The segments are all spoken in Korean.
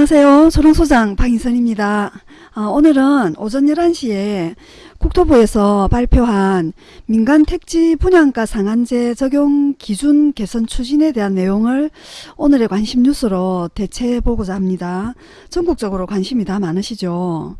안녕하세요. 소롱소장 박인선입니다. 어, 오늘은 오전 11시에 국토부에서 발표한 민간 택지 분양가 상한제 적용 기준 개선 추진에 대한 내용을 오늘의 관심 뉴스로 대체해 보고자 합니다. 전국적으로 관심이 다 많으시죠.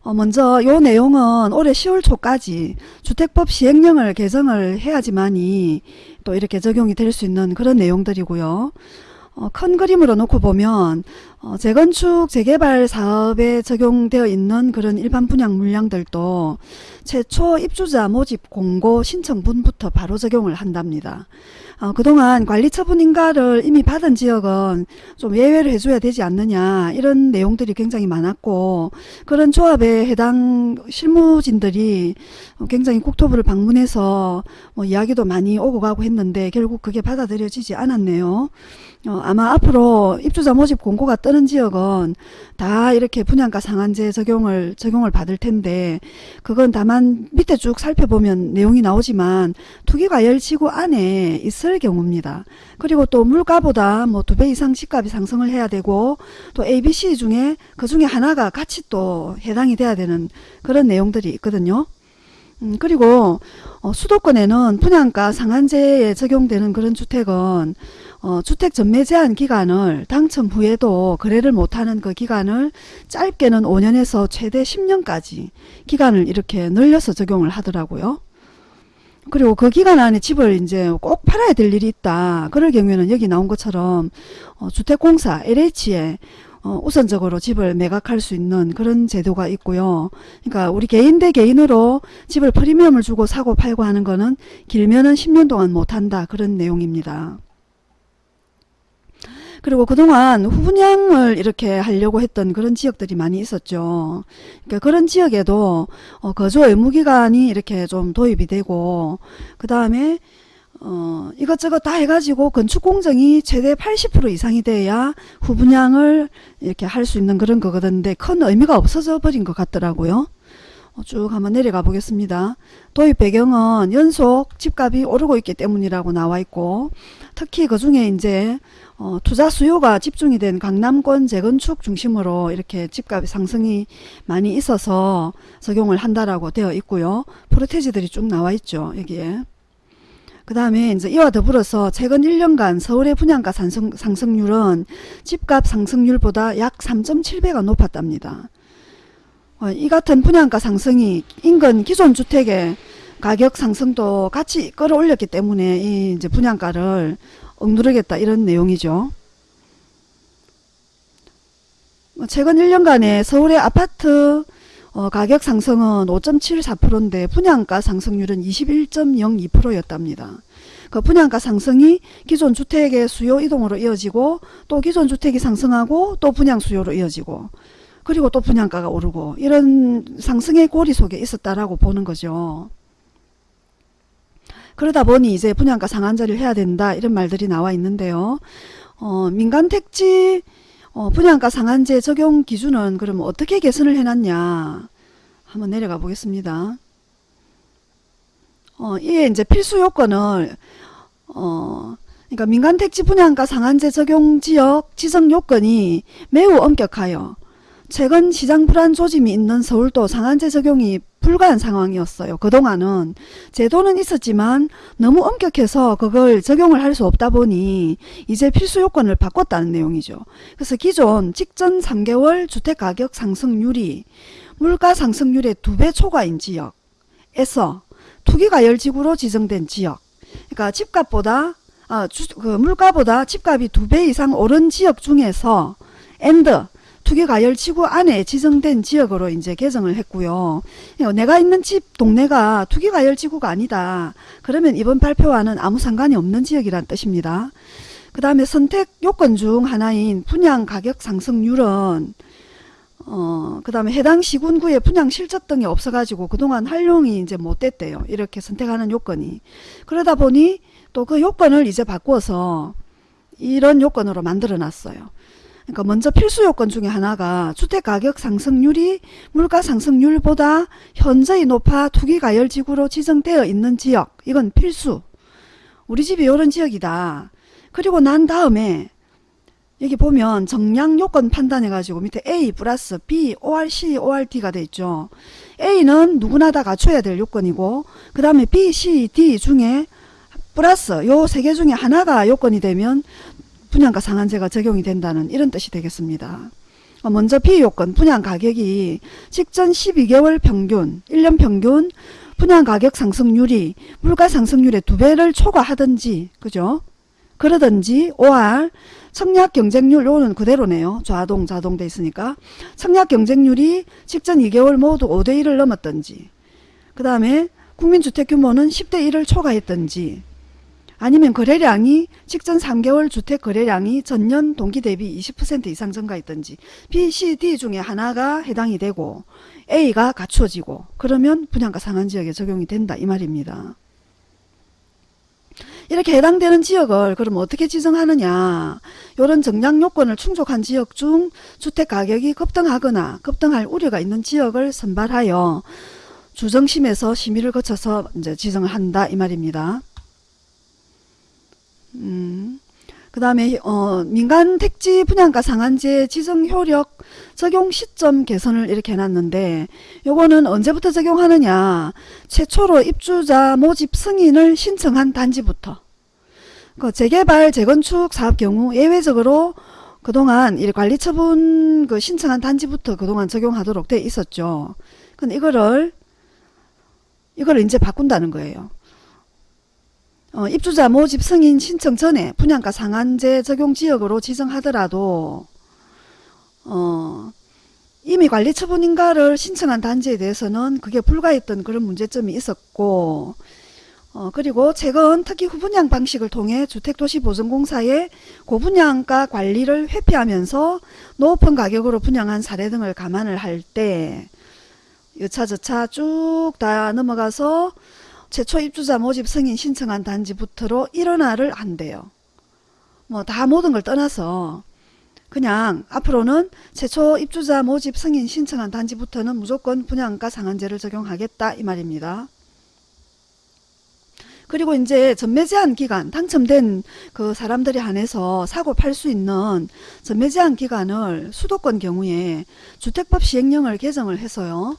어, 먼저 요 내용은 올해 10월 초까지 주택법 시행령을 개정을 해야지만이 또 이렇게 적용이 될 수 있는 그런 내용들이고요. 어, 큰 그림으로 놓고 보면 어, 재건축 재개발 사업에 적용되어 있는 그런 일반 분양 물량들도 최초 입주자 모집 공고 신청분부터 바로 적용을 한답니다. 어, 그동안 관리처분 인가를 이미 받은 지역은 좀 예외를 해줘야 되지 않느냐 이런 내용들이 굉장히 많았고 그런 조합에 해당 실무진들이 굉장히 국토부를 방문해서 뭐 이야기도 많이 오고 가고 했는데 결국 그게 받아들여지지 않았네요. 어, 아마 앞으로 입주자 모집 공고가 뜨는 지역은 다 이렇게 분양가 상한제 적용을 적용을 받을 텐데 그건 다만 밑에 쭉 살펴보면 내용이 나오지만 투기과열지구 안에 있을 경우입니다. 그리고 또 물가보다 뭐 두 배 이상 집값이 상승을 해야 되고 또 ABC 중에 그 중에 하나가 같이 또 해당이 돼야 되는 그런 내용들이 있거든요. 음, 그리고 어, 수도권에는 분양가 상한제에 적용되는 그런 주택은 어, 주택 전매 제한 기간을 당첨 후에도 거래를 못하는 그 기간을 짧게는 5년에서 최대 10년까지 기간을 이렇게 늘려서 적용을 하더라고요. 그리고 그 기간 안에 집을 이제 꼭 팔아야 될 일이 있다. 그럴 경우에는 여기 나온 것처럼 어, 주택공사 LH에 어, 우선적으로 집을 매각할 수 있는 그런 제도가 있고요. 그러니까 우리 개인 대 개인으로 집을 프리미엄을 주고 사고 팔고 하는 거는 길면은 10년 동안 못한다. 그런 내용입니다. 그리고 그동안 후분양을 이렇게 하려고 했던 그런 지역들이 많이 있었죠. 그러니까 그런 지역에도 어, 거주 의무기간이 이렇게 좀 도입이 되고 그 다음에 어, 이것저것 다 해가지고 건축공정이 최대 80% 이상이 돼야 후분양을 이렇게 할 수 있는 그런 거거든요. 큰 의미가 없어져 버린 것 같더라고요. 어, 쭉 한번 내려가 보겠습니다. 도입 배경은 연속 집값이 오르고 있기 때문이라고 나와 있고 특히 그 중에 이제 어, 투자 수요가 집중이 된 강남권 재건축 중심으로 이렇게 집값 상승이 많이 있어서 적용을 한다라고 되어 있고요. 프로테지들이 쭉 나와 있죠. 여기에. 그 다음에 이제 이와 더불어서 최근 1년간 서울의 분양가 상승, 상승률은 집값 상승률보다 약 3.7배가 높았답니다. 어, 이 같은 분양가 상승이 인근 기존 주택의 가격 상승도 같이 끌어올렸기 때문에 이 이제 분양가를 억누르겠다 이런 내용이죠. 뭐 최근 1년간의 서울의 아파트 어, 가격 상승은 5.74%인데 분양가 상승률은 21.02%였답니다. 그 분양가 상승이 기존 주택의 수요 이동으로 이어지고 또 기존 주택이 상승하고 또 분양 수요로 이어지고 그리고 또 분양가가 오르고 이런 상승의 고리 속에 있었다라고 보는 거죠. 그러다 보니 이제 분양가 상한제를 해야 된다 이런 말들이 나와 있는데요. 어, 민간 택지 어, 분양가 상한제 적용 기준은 그럼 어떻게 개선을 해놨냐 한번 내려가 보겠습니다. 어, 이에 이제 필수 요건을 어, 그러니까 민간 택지 분양가 상한제 적용 지역 지정 요건이 매우 엄격하여 최근 시장 불안 조짐이 있는 서울도 상한제 적용이 불가한 상황이었어요. 그동안은 제도는 있었지만 너무 엄격해서 그걸 적용을 할 수 없다 보니 이제 필수 요건을 바꿨다는 내용이죠. 그래서 기존 직전 3개월 주택가격 상승률이 물가 상승률의 2배 초과인 지역에서 투기가열지구로 지정된 지역 그러니까 집값보다 아, 주, 그 물가보다 집값이 2배 이상 오른 지역 중에서 and 투기가열지구 안에 지정된 지역으로 이제 개정을 했고요. 내가 있는 집 동네가 투기가열지구가 아니다. 그러면 이번 발표와는 아무 상관이 없는 지역이란 뜻입니다. 그 다음에 선택 요건 중 하나인 분양 가격 상승률은 어, 그 다음에 해당 시군구에 분양 실적 등이 없어가지고 그동안 활용이 이제 못 됐대요. 이렇게 선택하는 요건이. 그러다 보니 또 그 요건을 이제 바꿔서 이런 요건으로 만들어 놨어요. 그러니까 먼저 필수 요건 중에 하나가 주택가격 상승률이 물가 상승률보다 현저히 높아 투기가열지구로 지정되어 있는 지역 이건 필수 우리 집이 이런 지역이다. 그리고 난 다음에 여기 보면 정량 요건 판단해 가지고 밑에 A 플러스 B, ORC, ORD가 돼 있죠. A는 누구나 다 갖춰야 될 요건이고 그 다음에 B, C, D 중에 플러스 요 세 개 중에 하나가 요건이 되면 분양가 상한제가 적용이 된다는 이런 뜻이 되겠습니다. 어, 먼저 B 요건 분양 가격이 직전 12개월 평균 1년 평균 분양 가격 상승률이 물가 상승률의 두 배를 초과하든지 그죠? 그러든지 OR 청약 경쟁률 요는 그대로네요. 좌동 자동 돼 있으니까 청약 경쟁률이 직전 2개월 모두 5대 1을 넘었든지 그 다음에 국민주택 규모는 10대 1을 초과했든지 아니면 거래량이 직전 3개월 주택 거래량이 전년 동기 대비 20% 이상 증가했든지 B, C, D 중에 하나가 해당이 되고 A가 갖추어지고 그러면 분양가 상한 지역에 적용이 된다 이 말입니다. 이렇게 해당되는 지역을 그럼 어떻게 지정하느냐 이런 정량 요건을 충족한 지역 중 주택 가격이 급등하거나 급등할 우려가 있는 지역을 선발하여 주정심에서 심의를 거쳐서 이제 지정을 한다 이 말입니다. 음, 그 다음에 어, 민간 택지 분양가 상한제 지정 효력 적용 시점 개선을 이렇게 해놨는데 요거는 언제부터 적용하느냐 최초로 입주자 모집 승인을 신청한 단지부터 그 재개발 재건축 사업 경우 예외적으로 그동안 이 관리 처분 그 신청한 단지부터 그동안 적용하도록 돼 있었죠. 근데 이거를 이걸 이제 바꾼다는 거예요. 어, 입주자 모집 승인 신청 전에 분양가 상한제 적용 지역으로 지정하더라도 어, 이미 관리 처분인가를 신청한 단지에 대해서는 그게 불가했던 그런 문제점이 있었고 어, 그리고 최근 특히 후분양 방식을 통해 주택도시보증공사의 고분양가 관리를 회피하면서 높은 가격으로 분양한 사례 등을 감안을 할 때 여차저차 쭉 다 넘어가서 최초 입주자 모집 승인 신청한 단지부터로 일어나를 한대요. 뭐 다 모든 걸 떠나서 그냥 앞으로는 최초 입주자 모집 승인 신청한 단지부터는 무조건 분양가 상한제를 적용하겠다 이 말입니다. 그리고 이제 전매 제한 기간 당첨된 그 사람들이 한해서 사고 팔 수 있는 전매 제한 기간을 수도권 경우에 주택법 시행령을 개정을 해서요.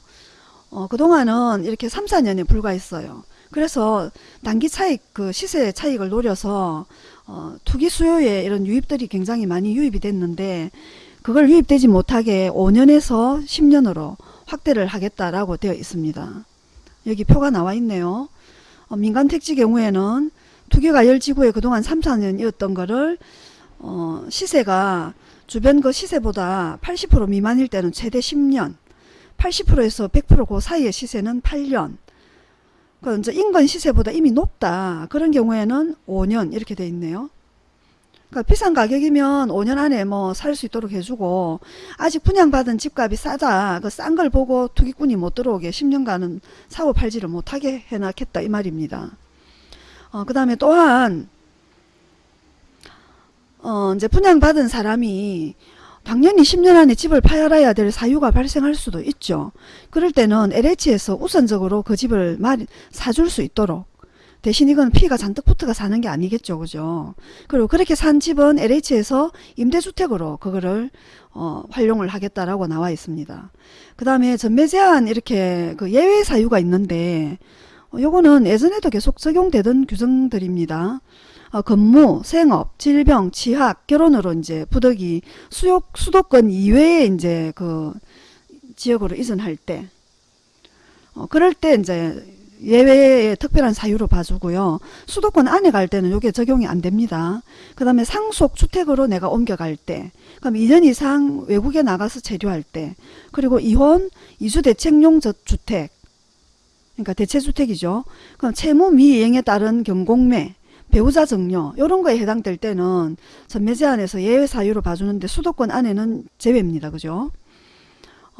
어, 그동안은 이렇게 3, 4년에 불과했어요. 그래서 단기 차익 그 시세 차익을 노려서 어, 투기 수요에 이런 유입들이 굉장히 많이 유입이 됐는데 그걸 유입되지 못하게 5년에서 10년으로 확대를 하겠다라고 되어 있습니다. 여기 표가 나와 있네요. 어, 민간 택지 경우에는 투기가 열지구에 그동안 3, 4년이었던 거를 어, 시세가 주변 그 시세보다 80% 미만일 때는 최대 10년 80%에서 100%그 사이의 시세는 8년 그 이제 인근 시세보다 이미 높다. 그런 경우에는 5년 이렇게 돼 있네요. 그러니까 비싼 가격이면 5년 안에 뭐 살 수 있도록 해주고 아직 분양받은 집값이 싸다. 그 싼 걸 보고 투기꾼이 못 들어오게 10년간은 사고 팔지를 못하게 해놨겠다 이 말입니다. 어, 그 다음에 또한 어, 이제 분양받은 사람이 당연히 10년 안에 집을 파열해야 될 사유가 발생할 수도 있죠. 그럴 때는 LH에서 우선적으로 그 집을 사줄 수 있도록 대신 이건 피가 잔뜩 붙어가 사는 게 아니겠죠. 그죠? 그리고 그렇게 산 집은 LH에서 임대주택으로 그거를 어, 활용을 하겠다라고 나와 있습니다. 그 다음에 전매 제한 이렇게 그 예외 사유가 있는데 어, 요거는 예전에도 계속 적용되던 규정들입니다. 어, 근무, 생업, 질병, 취학, 결혼으로 이제 부득이 수요, 수도권 이외에 이제 그 지역으로 이전할 때, 어, 그럴 때 이제 예외의 특별한 사유로 봐주고요. 수도권 안에 갈 때는 이게 적용이 안 됩니다. 그 다음에 상속 주택으로 내가 옮겨갈 때, 그럼 2년 이상 외국에 나가서 체류할 때, 그리고 이혼, 이주대책용 주택, 그러니까 대체주택이죠. 그럼 채무 미이행에 따른 경공매, 배우자 정려 이런 거에 해당될 때는 전매 제한에서 예외 사유로 봐주는데 수도권 안에는 제외입니다. 그죠?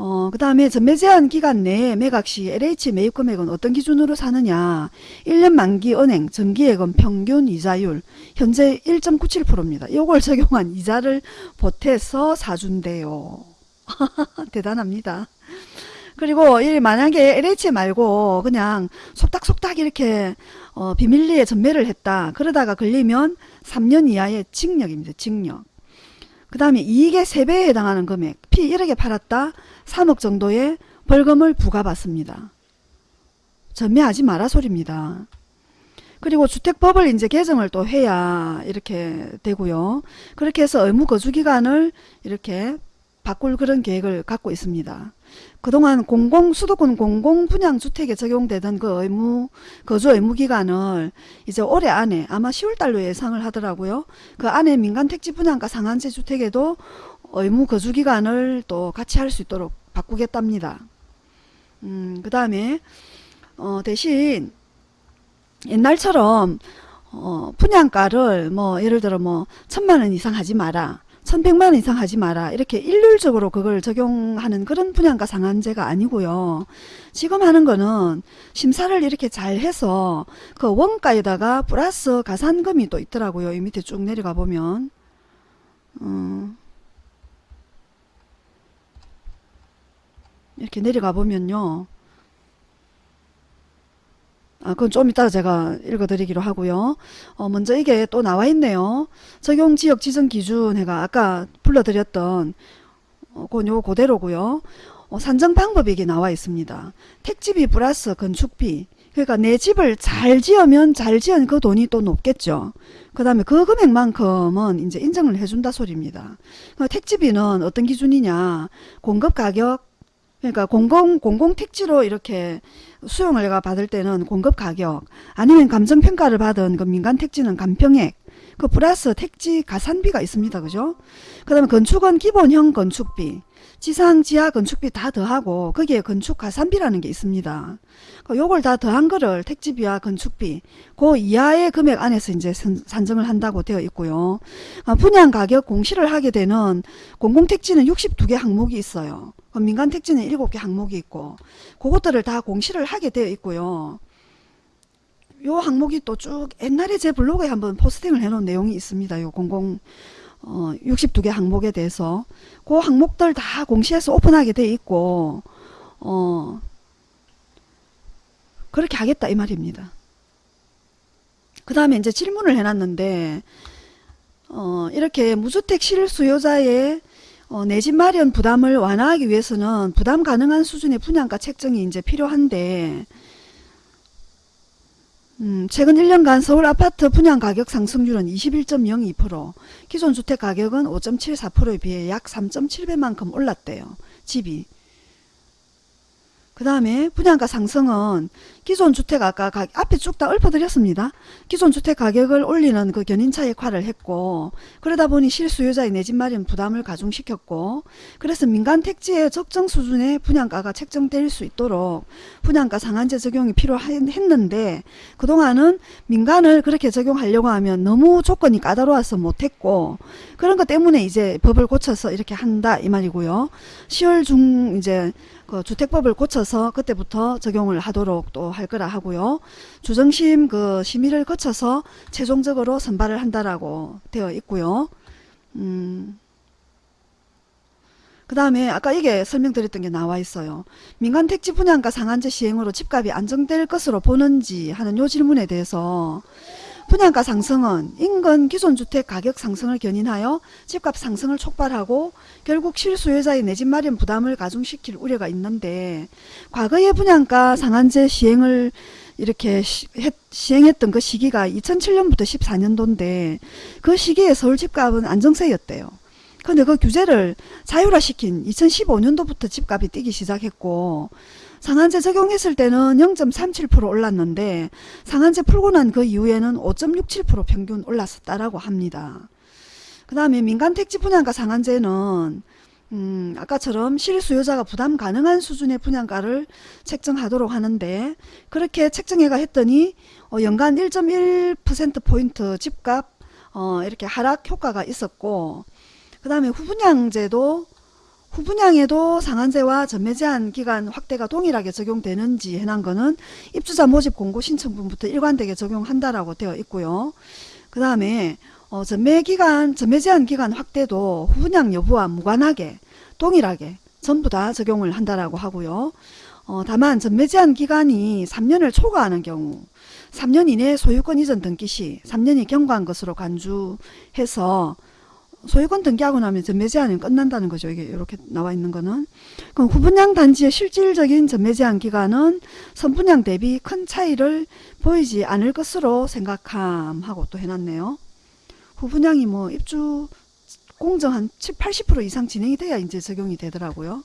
어, 그 다음에 전매 제한 기간 내에 매각 시 LH 매입 금액은 어떤 기준으로 사느냐 1년 만기 은행 정기예금 평균 이자율 현재 1.97%입니다. 이걸 적용한 이자를 보태서 사준대요. 대단합니다. 그리고 이 만약에 LH 말고 그냥 속닥속닥 이렇게 어, 비밀리에 전매를 했다. 그러다가 걸리면 3년 이하의 징역입니다. 징역. 그 다음에 이익의 3배에 해당하는 금액 피 1억에 팔았다 3억 정도의 벌금을 부과받습니다. 전매하지 마라 소리입니다. 그리고 주택법을 이제 개정을 또 해야 이렇게 되고요. 그렇게 해서 의무 거주 기간을 이렇게 바꿀 그런 계획을 갖고 있습니다. 그동안 공공 수도권 공공 분양 주택에 적용되던 그 의무 거주 의무 기간을 이제 올해 안에 아마 10월 달로 예상을 하더라고요. 그 안에 민간 택지 분양가 상한제 주택에도 의무 거주 기간을 또 같이 할 수 있도록 바꾸겠답니다. 음, 그 다음에 어, 대신 옛날처럼 어, 분양가를 뭐 예를 들어 뭐 천만 원 이상 하지 마라. 1100만원 이상 하지 마라. 이렇게 일률적으로 그걸 적용하는 그런 분양가 상한제가 아니고요. 지금 하는 거는 심사를 이렇게 잘 해서 그 원가에다가 플러스 가산금이 또 있더라고요. 이 밑에 쭉 내려가 보면. 음, 이렇게 내려가 보면요 아, 그건 좀 이따가 제가 읽어드리기로 하고요. 어, 먼저 이게 또 나와 있네요. 적용지역 지정 기준 해가 아까 불러드렸던 어, 요 그대로고요. 어, 산정 방법이 이게 나와 있습니다. 택지비 플러스 건축비 그러니까 내 집을 잘 지으면 잘 지은 그 돈이 또 높겠죠. 그 다음에 그 금액만큼은 이제 인정을 해준다 소리입니다. 그 택지비는 어떤 기준이냐 공급 가격 그러니까 공공 공공 택지로 이렇게 수용을 내가 받을 때는 공급 가격 아니면 감정 평가를 받은 그 민간 택지는 감평액 그 플러스 택지 가산비가 있습니다. 그죠? 그 다음에 건축은 기본형 건축비 지상 지하 건축비 다 더하고 거기에 건축 가산비라는 게 있습니다. 그 요걸 다 더한 거를 택지비와 건축비 그 이하의 금액 안에서 이제 산정을 한다고 되어 있고요. 아, 분양 가격 공시를 하게 되는 공공택지는 62개 항목이 있어요. 민간 택지는 7개 항목이 있고 그것들을 다 공시를 하게 되어 있고요. 요 항목이 또 쭉 옛날에 제 블로그에 한번 포스팅을 해놓은 내용이 있습니다. 요 공공 어, 62개 항목에 대해서 그 항목들 다 공시해서 오픈하게 돼 있고 어, 그렇게 하겠다 이 말입니다. 그 다음에 이제 질문을 해놨는데 어, 이렇게 무주택 실수요자의 어, 내 집 마련 부담을 완화하기 위해서는 부담 가능한 수준의 분양가 책정이 이제 필요한데 음, 최근 1년간 서울 아파트 분양 가격 상승률은 21.02%, 기존 주택 가격은 5.74%에 비해 약 3.7배만큼 올랐대요. 집이. 그 다음에 분양가 상승은 기존 주택 아까 가, 앞에 쭉 다 읊어드렸습니다. 기존 주택 가격을 올리는 그 견인차 역할을 했고 그러다 보니 실수요자의 내 집 마련 부담을 가중시켰고 그래서 민간 택지의 적정 수준의 분양가가 책정될 수 있도록 분양가 상한제 적용이 필요했는데 그동안은 민간을 그렇게 적용하려고 하면 너무 조건이 까다로워서 못했고 그런 것 때문에 이제 법을 고쳐서 이렇게 한다 이 말이고요. 10월 중 이제 그 주택법을 고쳐서 그때부터 적용을 하도록 또 할 거라 하고요. 주정심 그 심의를 거쳐서 최종적으로 선발을 한다라고 되어 있고요. 음. 그 다음에 아까 이게 설명드렸던 게 나와 있어요. 민간 택지 분양가 상한제 시행으로 집값이 안정될 것으로 보는지 하는 요 질문에 대해서 분양가 상승은 인근 기존 주택 가격 상승을 견인하여 집값 상승을 촉발하고 결국 실수요자의 내 집 마련 부담을 가중시킬 우려가 있는데 과거의 분양가 상한제 시행을 이렇게 시, 행했던 그 시기가 2007년부터 14년도인데 그 시기에 서울 집값은 안정세였대요. 근데 그 규제를 자율화시킨 2015년도부터 집값이 뛰기 시작했고 상한제 적용했을 때는 0.37% 올랐는데 상한제 풀고 난 그 이후에는 5.67% 평균 올랐었다라고 합니다. 그 다음에 민간 택지 분양가 상한제는 음, 아까처럼 실수요자가 부담 가능한 수준의 분양가를 책정하도록 하는데 그렇게 책정해가 했더니 어, 연간 1.1%포인트 집값 어, 이렇게 하락 효과가 있었고 그 다음에 후분양제도 후분양에도 상한제와 전매 제한 기간 확대가 동일하게 적용되는지 해난 거는 입주자 모집 공고 신청분부터 일관되게 적용한다라고 되어 있고요. 그 다음에 어, 전매 기간, 전매 제한 기간 확대도 후분양 여부와 무관하게 동일하게 전부 다 적용을 한다라고 하고요. 어, 다만 전매 제한 기간이 3년을 초과하는 경우 3년 이내 소유권 이전 등기 시 3년이 경과한 것으로 간주해서 소유권 등기하고 나면 전매 제한이 끝난다는 거죠. 이게 이렇게 나와 있는 거는. 그럼 후분양 단지의 실질적인 전매 제한 기간은 선분양 대비 큰 차이를 보이지 않을 것으로 생각함 하고 또 해놨네요. 후분양이 뭐 입주 공정 한 7, 80% 이상 진행이 돼야 이제 적용이 되더라고요.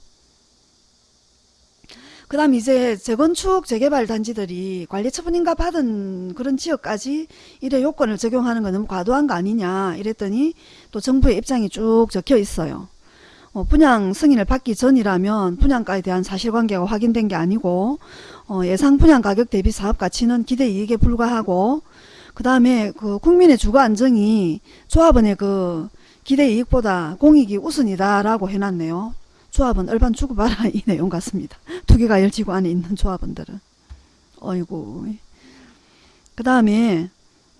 그 다음 이제 재건축 재개발 단지들이 관리처분인가 받은 그런 지역까지 이래 요건을 적용하는 건 너무 과도한 거 아니냐 이랬더니 또 정부의 입장이 쭉 적혀 있어요. 어, 분양 승인을 받기 전이라면 분양가에 대한 사실관계가 확인된 게 아니고 어, 예상 분양 가격 대비 사업 가치는 기대 이익에 불과하고 그 다음에 그 국민의 주거 안정이 조합원의 그 기대 이익보다 공익이 우선이다라고 해놨네요. 조합은 얼반 주고받아 이 내용 같습니다. 투기가 열지구 안에 있는 조합원들은. 어이구. 그 다음에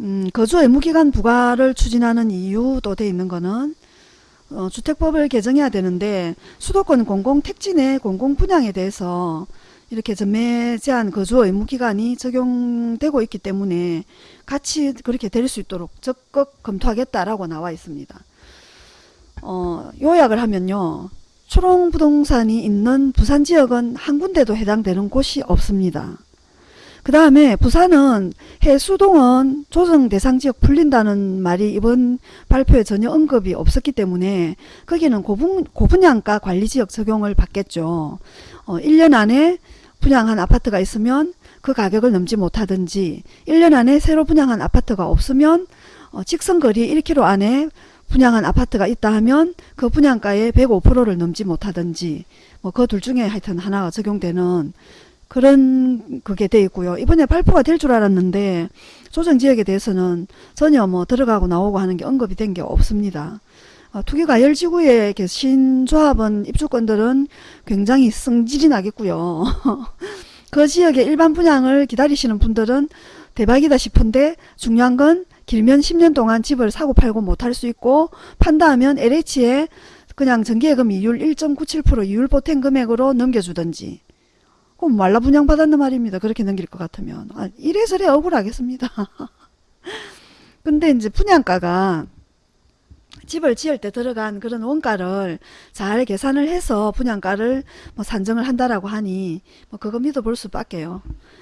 음, 거주 의무기간 부과를 추진하는 이유도 돼 있는 거는 어, 주택법을 개정해야 되는데 수도권 공공택지 내 공공분양에 대해서 이렇게 전매 제한 거주 의무기간이 적용되고 있기 때문에 같이 그렇게 될 수 있도록 적극 검토하겠다라고 나와 있습니다. 어, 요약을 하면요. 초롱부동산이 있는 부산 지역은 한 군데도 해당되는 곳이 없습니다. 그 다음에 부산은 해수동은 조정 대상 지역 풀린다는 말이 이번 발표에 전혀 언급이 없었기 때문에 거기는 고분, 고분양가 관리지역 적용을 받겠죠. 어, 1년 안에 분양한 아파트가 있으면 그 가격을 넘지 못하든지 1년 안에 새로 분양한 아파트가 없으면 어, 직선거리 1km 안에 분양한 아파트가 있다 하면 그 분양가의 105%를 넘지 못하든지 뭐 그 둘 중에 하여튼 하나가 적용되는 그런 그게 돼 있고요. 이번에 발표가 될 줄 알았는데 조정 지역에 대해서는 전혀 뭐 들어가고 나오고 하는 게 언급이 된 게 없습니다. 어, 투기가 열지구에 계신 조합원 입주권들은 굉장히 성질이 나겠고요. 그 지역의 일반 분양을 기다리시는 분들은 대박이다 싶은데 중요한 건 길면 10년 동안 집을 사고 팔고 못할 수 있고 판다 하면 LH에 그냥 전기예금 이율 1.97% 이율 보탬 금액으로 넘겨주든지 그럼 말라 분양 받았는 말입니다. 그렇게 넘길 것 같으면 아, 이래저래 억울하겠습니다. 근데 이제 분양가가 집을 지을 때 들어간 그런 원가를 잘 계산을 해서 분양가를 뭐 산정을 한다라고 하니 뭐 그거 믿어볼 수밖에요.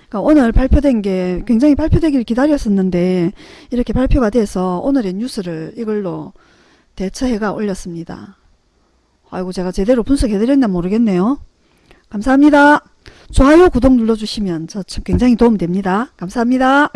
그러니까 오늘 발표된 게 굉장히 발표되기를 기다렸었는데 이렇게 발표가 돼서 오늘의 뉴스를 이걸로 대처해가 올렸습니다. 아이고 제가 제대로 분석해드렸나 모르겠네요. 감사합니다. 좋아요 구독 눌러주시면 저 참 굉장히 도움됩니다. 감사합니다.